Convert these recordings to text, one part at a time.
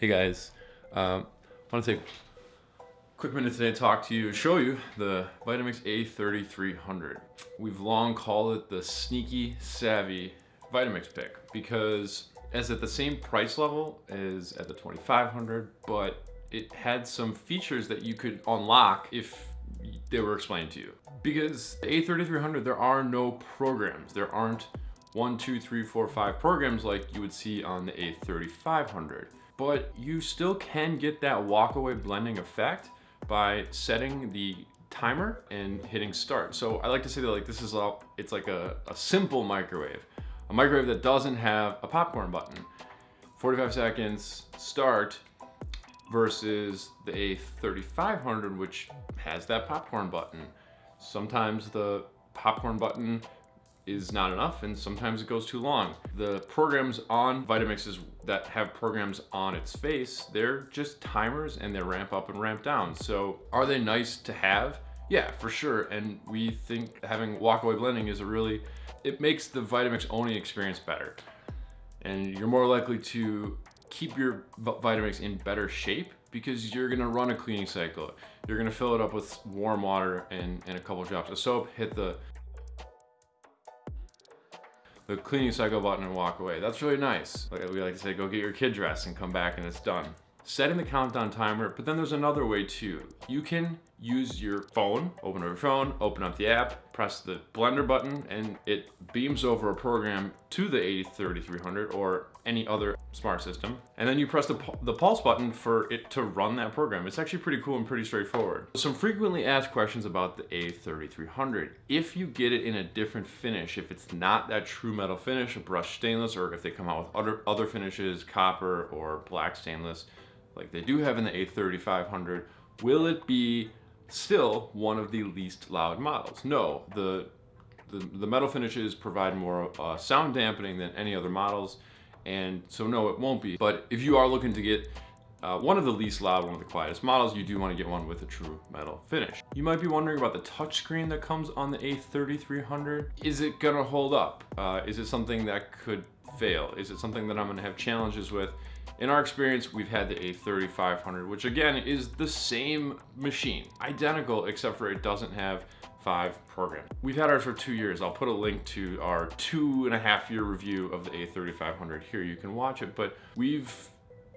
Hey guys, um, I want to take a quick minute today to talk to you show you the Vitamix A3300. We've long called it the sneaky savvy Vitamix pick because it's at the same price level as at the 2500, but it had some features that you could unlock if they were explained to you. Because the A3300, there are no programs. There aren't one, two, three, four, five programs like you would see on the A3500 but you still can get that walkaway blending effect by setting the timer and hitting start. So I like to say that like this is a, it's like a, a simple microwave, a microwave that doesn't have a popcorn button. 45 seconds start versus the A3500, which has that popcorn button. Sometimes the popcorn button is not enough and sometimes it goes too long. The programs on Vitamixes that have programs on its face, they're just timers and they ramp up and ramp down. So are they nice to have? Yeah, for sure. And we think having walkaway blending is a really, it makes the Vitamix Oni experience better. And you're more likely to keep your Vitamix in better shape because you're gonna run a cleaning cycle. You're gonna fill it up with warm water and, and a couple drops of soap, hit the the cleaning cycle button and walk away. That's really nice. Like we like to say, go get your kid dressed and come back and it's done. Setting the countdown timer, but then there's another way too. You can use your phone, open up your phone, open up the app, press the blender button, and it beams over a program to the A3300 or any other smart system. And then you press the, the pulse button for it to run that program. It's actually pretty cool and pretty straightforward. Some frequently asked questions about the A3300. If you get it in a different finish, if it's not that true metal finish, a brushed stainless, or if they come out with other, other finishes, copper or black stainless, like they do have in the A3500, will it be still one of the least loud models. No, the, the, the metal finishes provide more uh, sound dampening than any other models, and so no, it won't be. But if you are looking to get uh, one of the least loud, one of the quietest models, you do want to get one with a true metal finish. You might be wondering about the touchscreen that comes on the A3300. Is it gonna hold up? Uh, is it something that could fail? Is it something that I'm gonna have challenges with? In our experience, we've had the A3500, which again is the same machine, identical, except for it doesn't have five programs. We've had ours for two years. I'll put a link to our two and a half year review of the A3500 here. You can watch it, but we've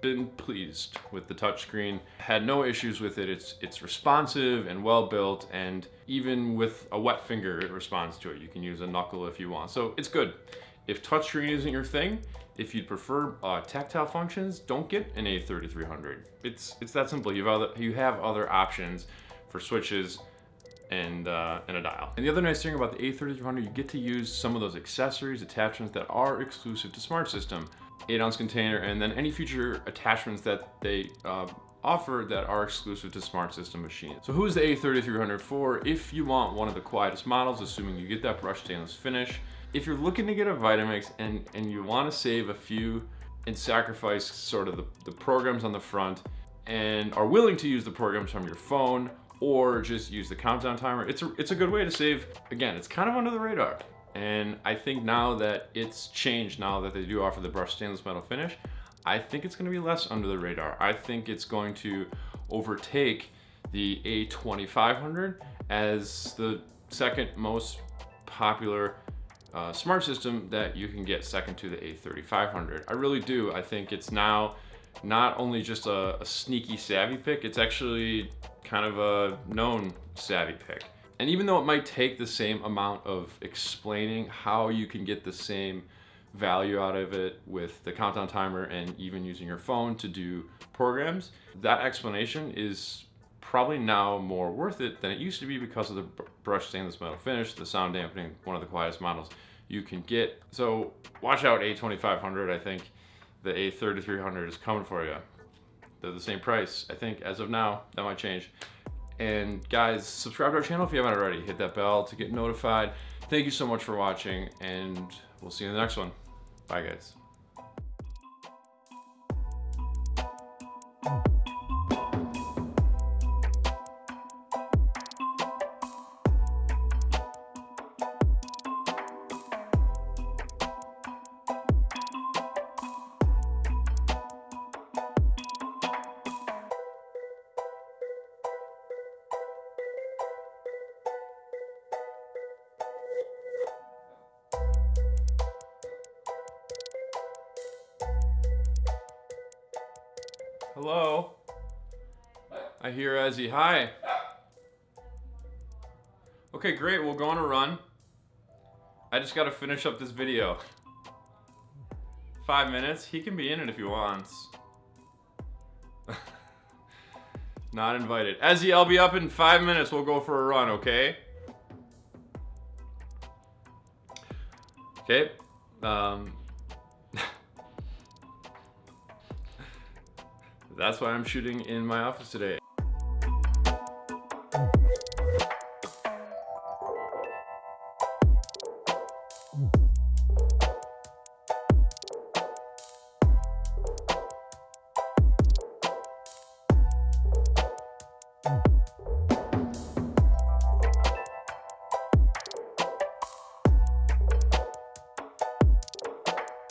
been pleased with the touchscreen. Had no issues with it. It's it's responsive and well built, and even with a wet finger, it responds to it. You can use a knuckle if you want. So it's good. If touchscreen isn't your thing, if you'd prefer uh, tactile functions, don't get an A3300. It's it's that simple. You have other you have other options for switches and uh, and a dial. And the other nice thing about the A3300, you get to use some of those accessories, attachments that are exclusive to Smart System. 8 ounce container, and then any future attachments that they uh, offer that are exclusive to Smart System machines. So who's the A3300 for? If you want one of the quietest models, assuming you get that brushed stainless finish, if you're looking to get a Vitamix and, and you want to save a few and sacrifice sort of the, the programs on the front and are willing to use the programs from your phone or just use the countdown timer, it's a, it's a good way to save. Again, it's kind of under the radar. And I think now that it's changed, now that they do offer the brushed stainless metal finish, I think it's gonna be less under the radar. I think it's going to overtake the A2500 as the second most popular uh, smart system that you can get second to the A3500. I really do. I think it's now not only just a, a sneaky savvy pick, it's actually kind of a known savvy pick. And even though it might take the same amount of explaining how you can get the same value out of it with the countdown timer and even using your phone to do programs, that explanation is probably now more worth it than it used to be because of the brushed stainless metal finish, the sound dampening, one of the quietest models you can get. So watch out A2500, I think the A3300 is coming for you. They're the same price, I think, as of now. That might change. And guys, subscribe to our channel if you haven't already. Hit that bell to get notified. Thank you so much for watching, and we'll see you in the next one. Bye, guys. Hello? I hear Ezzy. Hi. Okay, great. We'll go on a run. I just gotta finish up this video. Five minutes? He can be in it if he wants. Not invited. Ezzy, I'll be up in five minutes. We'll go for a run, okay? Okay. Um, that's why I'm shooting in my office today.